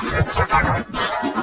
Bastards are gonna...